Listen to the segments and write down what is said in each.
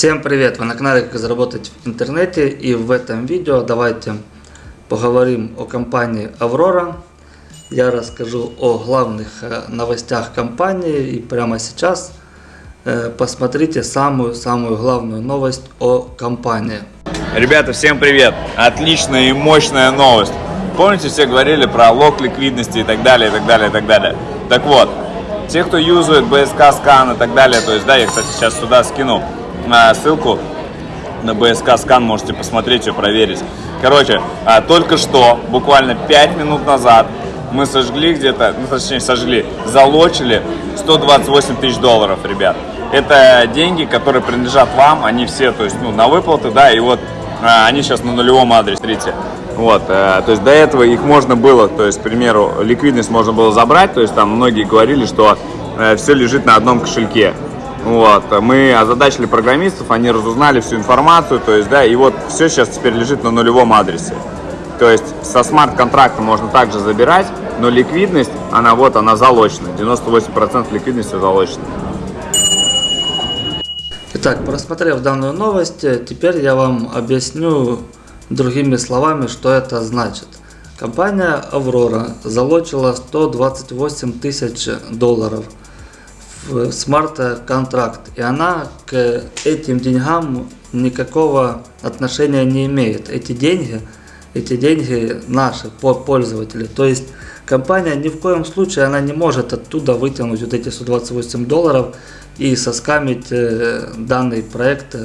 Всем привет! Вы на канале Как заработать в интернете и в этом видео давайте поговорим о компании Аврора. Я расскажу о главных э, новостях компании и прямо сейчас э, посмотрите самую-самую главную новость о компании. Ребята, всем привет! Отличная и мощная новость. Помните, все говорили про лог ликвидности и так далее, и так далее, и так далее. Так вот, те, кто юзает BSK скан и так далее, то есть, да, я, кстати, сейчас сюда скину ссылку на BSK скан, можете посмотреть и проверить. Короче, а, только что, буквально 5 минут назад, мы сожгли где-то, ну, точнее, сожгли, залочили 128 тысяч долларов, ребят. Это деньги, которые принадлежат вам, они все, то есть, ну, на выплаты, да, и вот а, они сейчас на нулевом адресе, смотрите. Вот, э, то есть до этого их можно было, то есть, к примеру, ликвидность можно было забрать, то есть там многие говорили, что э, все лежит на одном кошельке. Вот, мы озадачили программистов, они разузнали всю информацию, то есть, да, и вот все сейчас теперь лежит на нулевом адресе. То есть со смарт-контракта можно также забирать, но ликвидность, она вот, она залочена, 98% ликвидности залочена. Итак, просмотрев данную новость, теперь я вам объясню другими словами, что это значит. Компания Аврора залочила 128 тысяч долларов – смарт-контракт, и она к этим деньгам никакого отношения не имеет. Эти деньги, эти деньги наши пользователи. То есть компания ни в коем случае она не может оттуда вытянуть вот эти 128 долларов и соскамить э, данный проект,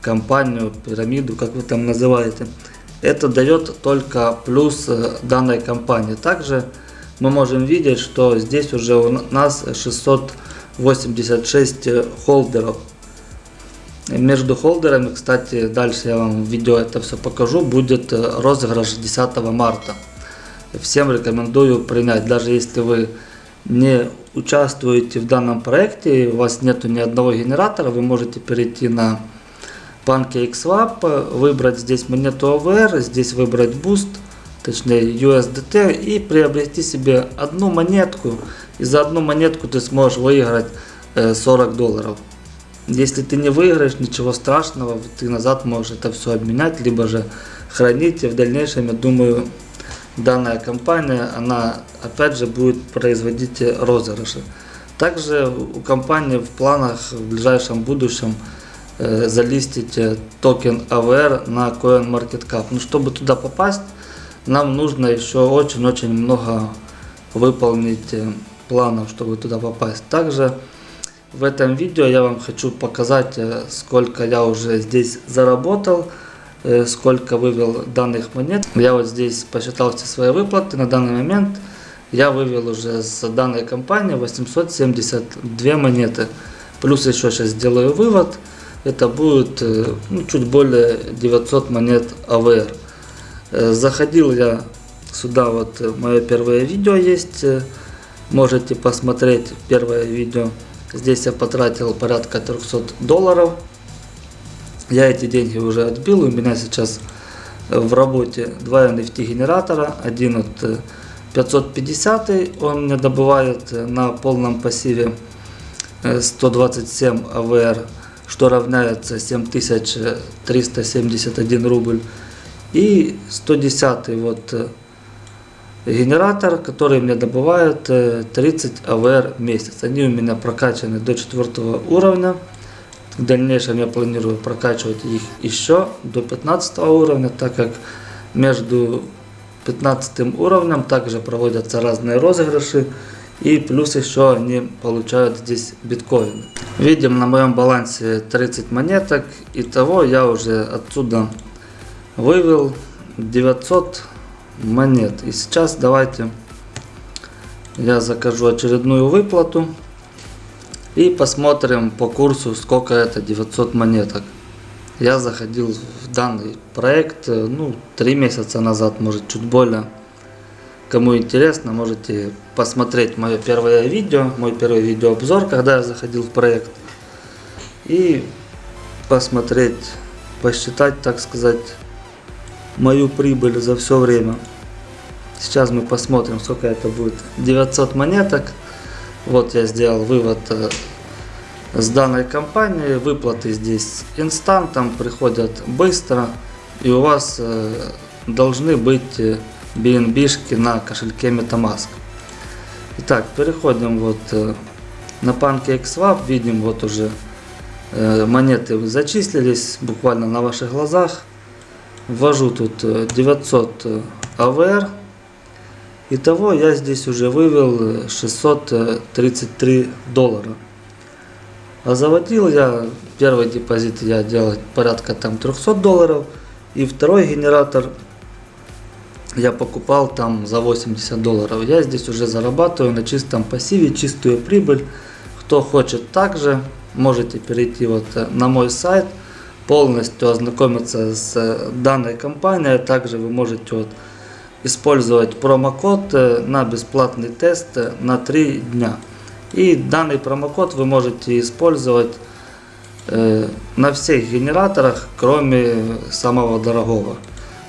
компанию, пирамиду, как вы там называете. Это дает только плюс э, данной компании. Также мы можем видеть, что здесь уже у нас 600 86 э, холдеров. Между холдерами, кстати, дальше я вам в видео это все покажу, будет э, розыгрыш 10 марта. Всем рекомендую принять, даже если вы не участвуете в данном проекте, у вас нету ни одного генератора, вы можете перейти на PancakeSwap, выбрать здесь монету AVR, здесь выбрать Boost, точнее USDT и приобрести себе одну монетку и за одну монетку ты сможешь выиграть 40 э, долларов. Если ты не выиграешь, ничего страшного, ты назад можешь это все обменять, либо же хранить. И в дальнейшем, я думаю, данная компания, она опять же будет производить розыгрыши. Также у компании в планах в ближайшем будущем э, залистить э, токен AVR на CoinMarketCap. Но чтобы туда попасть, нам нужно еще очень-очень много выполнить э, планов, чтобы туда попасть. Также в этом видео я вам хочу показать, э, сколько я уже здесь заработал, э, сколько вывел данных монет. Я вот здесь посчитал все свои выплаты. На данный момент я вывел уже с данной компании 872 монеты. Плюс еще сейчас сделаю вывод. Это будет э, ну, чуть более 900 монет АВР. Заходил я сюда, вот мое первое видео есть Можете посмотреть первое видео. Здесь я потратил порядка 300 долларов. Я эти деньги уже отбил. У меня сейчас в работе два NFT генератора. Один от 550, он мне добывает на полном пассиве 127 АВР, что равняется 7371 рубль. И 110 вот генератор, который мне добывает 30 АВР в месяц. Они у меня прокачаны до 4 уровня. В дальнейшем я планирую прокачивать их еще до 15 уровня, так как между 15 уровнем также проводятся разные розыгрыши. И плюс еще они получают здесь биткоины. Видим на моем балансе 30 монеток. Итого я уже отсюда вывел 900 монет. И сейчас давайте я закажу очередную выплату. И посмотрим по курсу, сколько это 900 монеток. Я заходил в данный проект, э, ну, 3 месяца назад, может, чуть более. Кому интересно, можете посмотреть мое первое видео, мой первый видеообзор, когда я заходил в проект. И посмотреть, посчитать, так сказать, мою прибыль за все время. Сейчас мы посмотрим, сколько это будет. 900 монеток. Вот я сделал вывод с данной компанией. Выплаты здесь инстантом, приходят быстро. И у вас э, должны быть э, BNB-шки на кошельке MetaMask. Итак, переходим вот э, на PancakeSwap. Видим вот уже э, монеты зачислились буквально на ваших глазах. Ввожу тут э, 900 э, AVR. Итого я здесь уже вывел э, 633 доллара. А заводил я, первый депозит я делал порядка там 300 долларов. И второй генератор я покупал там за 80 долларов. Я здесь уже зарабатываю на чистом пассиве, чистую прибыль. Кто хочет также, можете перейти вот э, на мой сайт, полностью ознакомиться с э, данной компанией. Также вы можете вот использовать промокод э, на бесплатный тест э, на 3 дня. И данный промокод вы можете использовать на всех генераторах, кроме самого дорогого.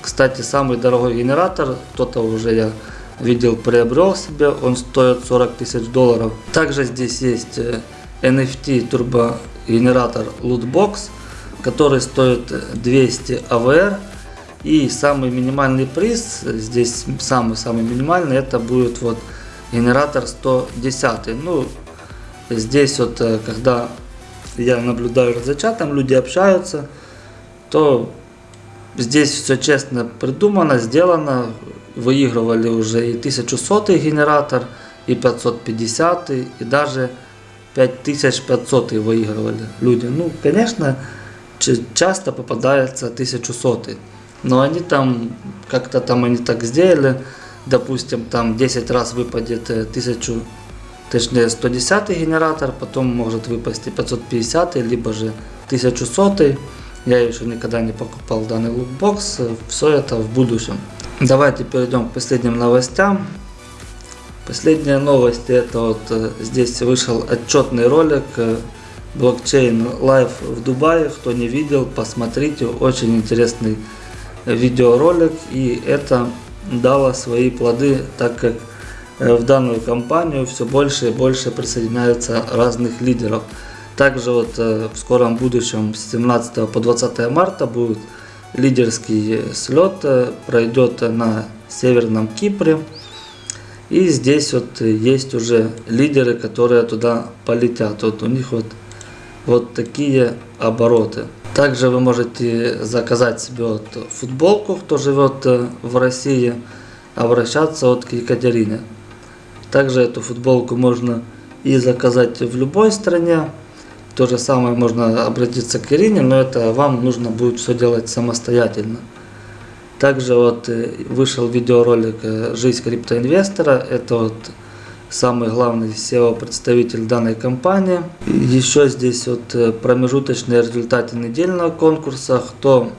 Кстати, самый дорогой генератор, кто-то уже я видел, приобрел себе, он стоит 40 тысяч долларов. Также здесь есть NFT турбогенератор Lootbox, который стоит 200 AVR. И самый минимальный приз, здесь самый-самый минимальный, это будет вот генератор 110. Ну, здесь вот, э, когда я наблюдаю за чатом, люди общаются, то здесь все честно придумано, сделано. Выигрывали уже и 1100 генератор, и 550, и даже 5500 выигрывали люди. Ну, конечно, часто попадается 1100. Но они там, как-то там они так сделали, допустим, там 10 раз выпадет э, 1000, точнее 110 генератор, потом может выпасть 550, либо же 1100. Я еще никогда не покупал данный лутбокс, все это в будущем. Давайте перейдем к последним новостям. Последняя новость, это вот э, здесь вышел отчетный ролик э, блокчейн Live в Дубае. Кто не видел, посмотрите, очень интересный видеоролик. И это дало свои плоды, так как э, в данную компанию все больше и больше присоединяются разных лидеров. Также вот э, в скором будущем с 17 по 20 марта будет лидерский слет, э, пройдет на Северном Кипре. И здесь вот есть уже лидеры, которые туда полетят. Вот у них вот, вот такие обороты. Также вы можете заказать себе вот футболку, кто живет э, в России, обращаться вот к Екатерине. Также эту футболку можно и заказать в любой стране. То же самое можно обратиться к Ирине, но это вам нужно будет все делать самостоятельно. Также вот э, вышел видеоролик э, «Жизнь криптоинвестора». Это вот самый главный SEO-представитель данной компании. Еще здесь вот э, промежуточные результаты недельного конкурса. Кто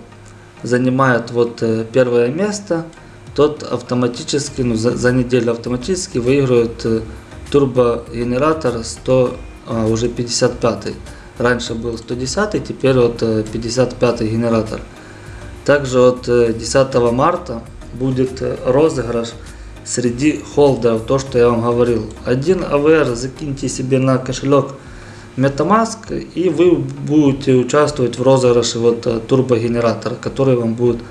занимает вот э, первое место, тот автоматически, ну, за, за неделю автоматически выигрывает э, турбогенератор 100, а, уже 55. Раньше был 110, теперь вот э, 55 генератор. Также от э, 10 марта будет розыгрыш среди холдеров, то, что я вам говорил. Один AVR закиньте себе на кошелек MetaMask, и вы будете участвовать в розыгрыше вот э, турбогенератора, который вам будет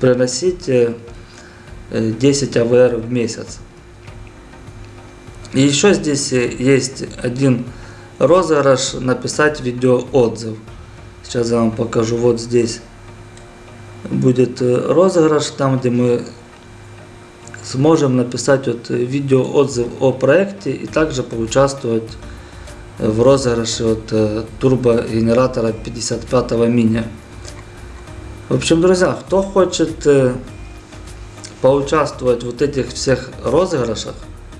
приносить э, э, 10 AVR в месяц. И еще здесь э, есть один розыгрыш, написать видеоотзыв. Сейчас я вам покажу, вот здесь будет э, розыгрыш, там где мы сможем написать вот э, видеоотзыв о проекте и также поучаствовать э, в розыгрыше от э, турбогенератора 55 мини. В общем, друзья, кто хочет поучаствовать в вот этих всех розыгрышах,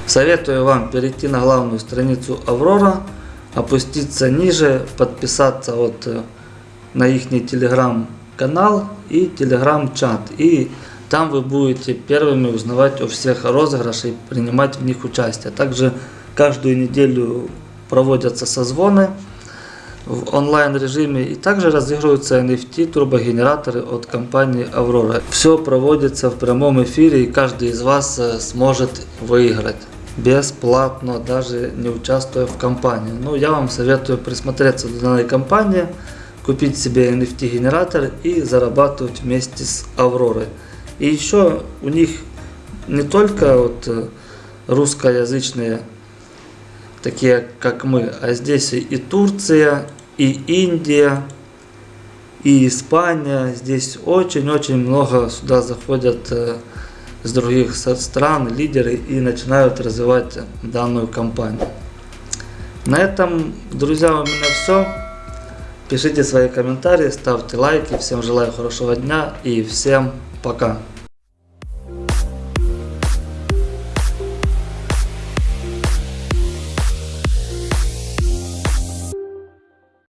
советую вам перейти на главную страницу Аврора, опуститься ниже, подписаться вот на их телеграм-канал и телеграм-чат. И там вы будете первыми узнавать о всех розыгрышах и принимать в них участие. Также каждую неделю проводятся созвоны в онлайн режиме и также разыгрываются NFT турбогенераторы от компании Aurora. Все проводится в прямом эфире и каждый из вас э, сможет выиграть. бесплатно, даже не участвуя в кампании. Ну, я вам советую присмотреться к данной компании, купить себе NFT-генератор и зарабатывать вместе с Авророй. И еще у них не только вот э, русскоязычные, такие как мы, а здесь и Турция, и Индия, и Испания. Здесь очень-очень много сюда заходят э, с других стран лидеры и начинают развивать данную компанию. На этом, друзья, у меня все. Пишите свои комментарии, ставьте лайки. Всем желаю хорошего дня и всем пока.